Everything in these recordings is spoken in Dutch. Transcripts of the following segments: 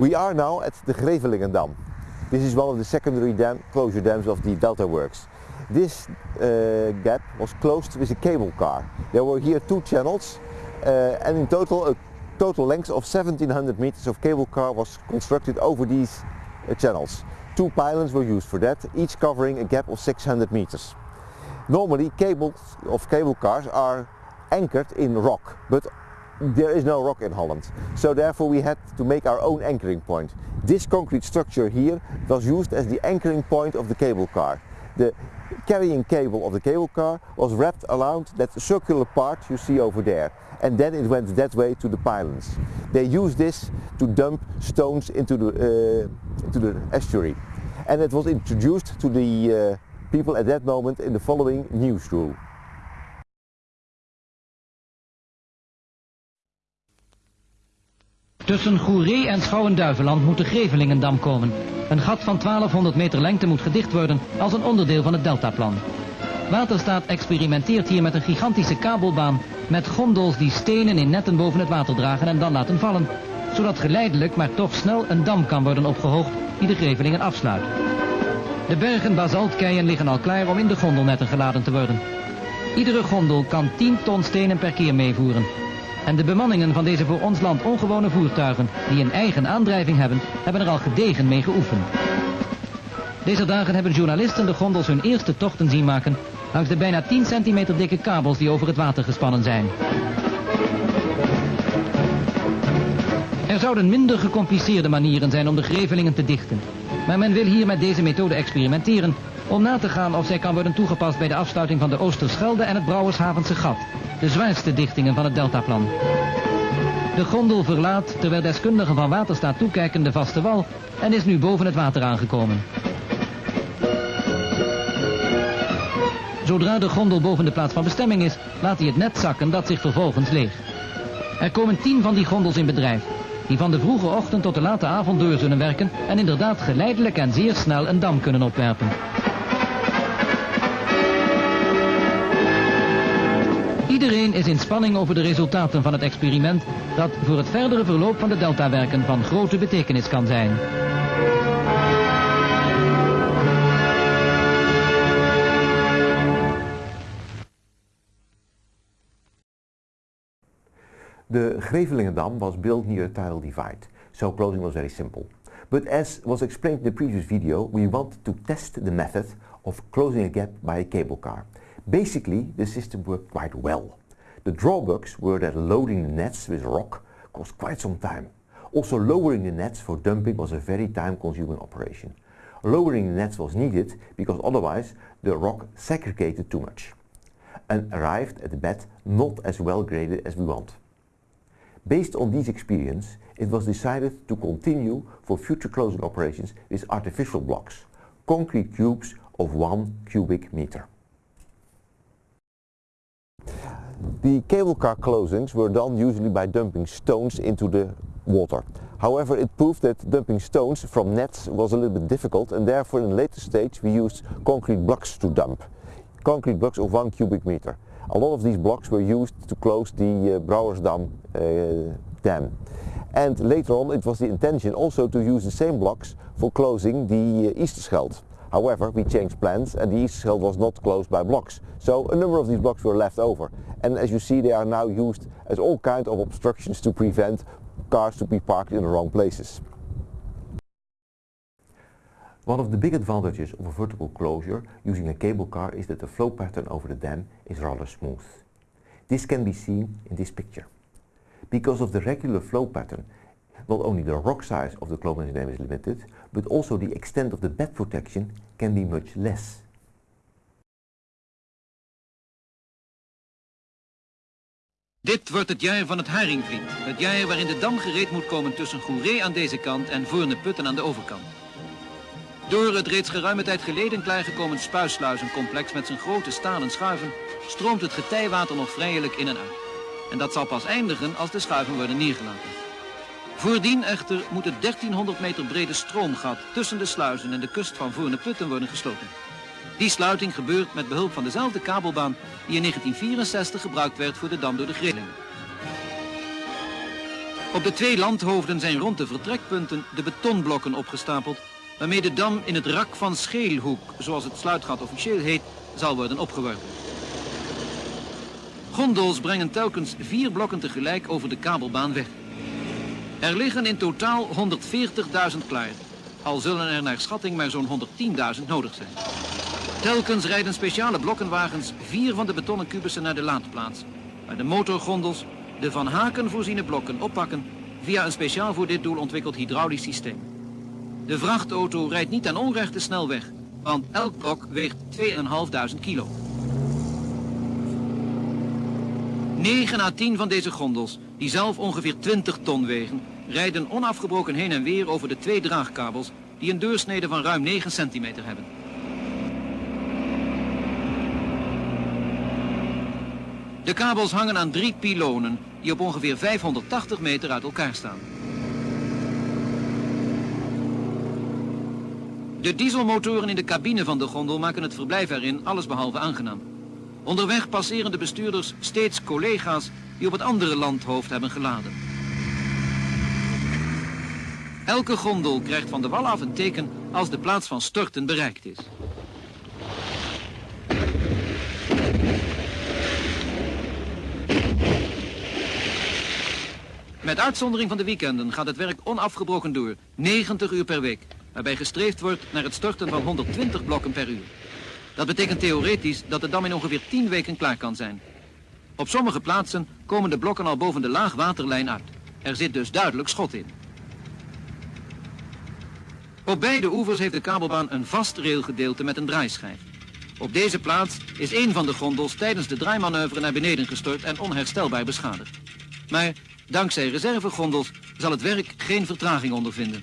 We are now at the Grevelingen Dam. This is one of the secondary dam, closure dams of the Delta Works. This uh, gap was closed with a cable car. There were here two channels uh, and in total a total length of 1700 meters of cable car was constructed over these uh, channels. Two pylons were used for that, each covering a gap of 600 meters. Normally cables of cable cars are anchored in rock, but there is no rock in Holland. So therefore we had to make our own anchoring point. This concrete structure here was used as the anchoring point of the cable car. The carrying cable of the cable car was wrapped around that circular part you see over there and then it went that way to the pylons. They used this to dump stones into the, uh, into the estuary and it was introduced to the uh, people at that moment in the following news Tussen Goeree en Schouwen-Duiveland moet de Grevelingendam komen. Een gat van 1200 meter lengte moet gedicht worden als een onderdeel van het deltaplan. Waterstaat experimenteert hier met een gigantische kabelbaan met gondels die stenen in netten boven het water dragen en dan laten vallen. Zodat geleidelijk, maar toch snel een dam kan worden opgehoogd die de Grevelingen afsluit. De bergen basaltkeien liggen al klaar om in de gondelnetten geladen te worden. Iedere gondel kan 10 ton stenen per keer meevoeren. En de bemanningen van deze voor ons land ongewone voertuigen, die een eigen aandrijving hebben, hebben er al gedegen mee geoefend. Deze dagen hebben journalisten de gondels hun eerste tochten zien maken langs de bijna 10 centimeter dikke kabels die over het water gespannen zijn. Er zouden minder gecompliceerde manieren zijn om de grevelingen te dichten. Maar men wil hier met deze methode experimenteren om na te gaan of zij kan worden toegepast bij de afsluiting van de Oosterschelde en het Brouwershavense gat, de zwaarste dichtingen van het deltaplan. De gondel verlaat, terwijl deskundigen van waterstaat toekijken, de vaste wal en is nu boven het water aangekomen. Zodra de gondel boven de plaats van bestemming is, laat hij het net zakken dat zich vervolgens leeg. Er komen tien van die gondels in bedrijf, die van de vroege ochtend tot de late avond door zullen werken en inderdaad geleidelijk en zeer snel een dam kunnen opwerpen. Iedereen is in spanning over de resultaten van het experiment dat voor het verdere verloop van de deltawerken van grote betekenis kan zijn. The Grevelingendam was built near a tidal divide, so closing was very simple. But as was explained in the previous video, we wanted to test the method of closing a gap by a cable car. Basically, the system worked quite well. The drawbacks were that loading the nets with rock cost quite some time. Also lowering the nets for dumping was a very time-consuming operation. Lowering the nets was needed because otherwise the rock segregated too much and arrived at the bed not as well graded as we want. Based on these experience, it was decided to continue for future closing operations with artificial blocks, concrete cubes of 1 cubic meter. The cable car closings were done usually by dumping stones into the water. However, it proved that dumping stones from nets was a little bit difficult and therefore in a later stage we used concrete blocks to dump. Concrete blocks of 1 cubic meter. A lot of these blocks were used to close the uh, Brouwersdam uh, dam. And later on it was the intention also to use the same blocks for closing the uh, Easterscheld. However, we changed plans and the Easterscheld was not closed by blocks. So a number of these blocks were left over. And as you see, they are now used as all kinds of obstructions to prevent cars to be parked in the wrong places. One of the big advantages of a vertical closure using a cable car is that the flow pattern over the dam is rather smooth. This can be seen in this picture. Because of the regular flow pattern, not only the rock size of the Cloven's dam is limited, but also the extent of the bed protection can be much less. Dit wordt het jaar van het haringvliet. Het jaar waarin de dam gereed moet komen tussen Goeree aan deze kant en Voorne-Putten aan de overkant. Door het reeds geruime tijd geleden klaargekomen spuissluizencomplex met zijn grote stalen schuiven stroomt het getijwater nog vrijelijk in en uit. En dat zal pas eindigen als de schuiven worden neergelaten. Voordien echter moet het 1300 meter brede stroomgat tussen de sluizen en de kust van Voorne-Putten worden gesloten. Die sluiting gebeurt met behulp van dezelfde kabelbaan die in 1964 gebruikt werd voor de dam door de Grillingen. Op de twee landhoofden zijn rond de vertrekpunten de betonblokken opgestapeld... waarmee de dam in het rak van Scheelhoek, zoals het sluitgat officieel heet, zal worden opgeworpen. Gondels brengen telkens vier blokken tegelijk over de kabelbaan weg. Er liggen in totaal 140.000 klaar. Al zullen er naar schatting maar zo'n 110.000 nodig zijn. Telkens rijden speciale blokkenwagens vier van de betonnen kubussen naar de laadplaats. Waar de motorgondels de van haken voorziene blokken oppakken via een speciaal voor dit doel ontwikkeld hydraulisch systeem. De vrachtauto rijdt niet aan onrechte snelweg, want elk blok weegt 2.500 kilo. 9 à 10 van deze gondels, die zelf ongeveer 20 ton wegen, rijden onafgebroken heen en weer over de twee draagkabels die een deursnede van ruim 9 centimeter hebben. De kabels hangen aan drie pilonen die op ongeveer 580 meter uit elkaar staan. De dieselmotoren in de cabine van de gondel maken het verblijf erin allesbehalve aangenaam. Onderweg passeren de bestuurders steeds collega's die op het andere landhoofd hebben geladen. Elke gondel krijgt van de wal af een teken als de plaats van storten bereikt is. Met uitzondering van de weekenden gaat het werk onafgebroken door, 90 uur per week, waarbij gestreefd wordt naar het storten van 120 blokken per uur. Dat betekent theoretisch dat de dam in ongeveer 10 weken klaar kan zijn. Op sommige plaatsen komen de blokken al boven de laagwaterlijn uit. Er zit dus duidelijk schot in. Op beide oevers heeft de kabelbaan een vast railgedeelte met een draaischijf. Op deze plaats is een van de gondels tijdens de draaimanoeuvre naar beneden gestort en onherstelbaar beschadigd. Maar dankzij reservegondels zal het werk geen vertraging ondervinden.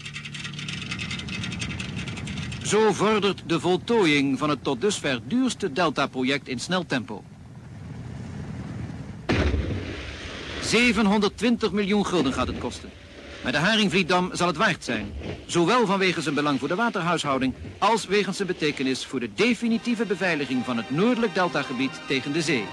Zo vordert de voltooiing van het tot dusver duurste Delta-project in snel tempo. 720 miljoen gulden gaat het kosten. Maar de Haringvlietdam zal het waard zijn. Zowel vanwege zijn belang voor de waterhuishouding... als wegens zijn betekenis voor de definitieve beveiliging van het noordelijk deltagebied tegen de zee.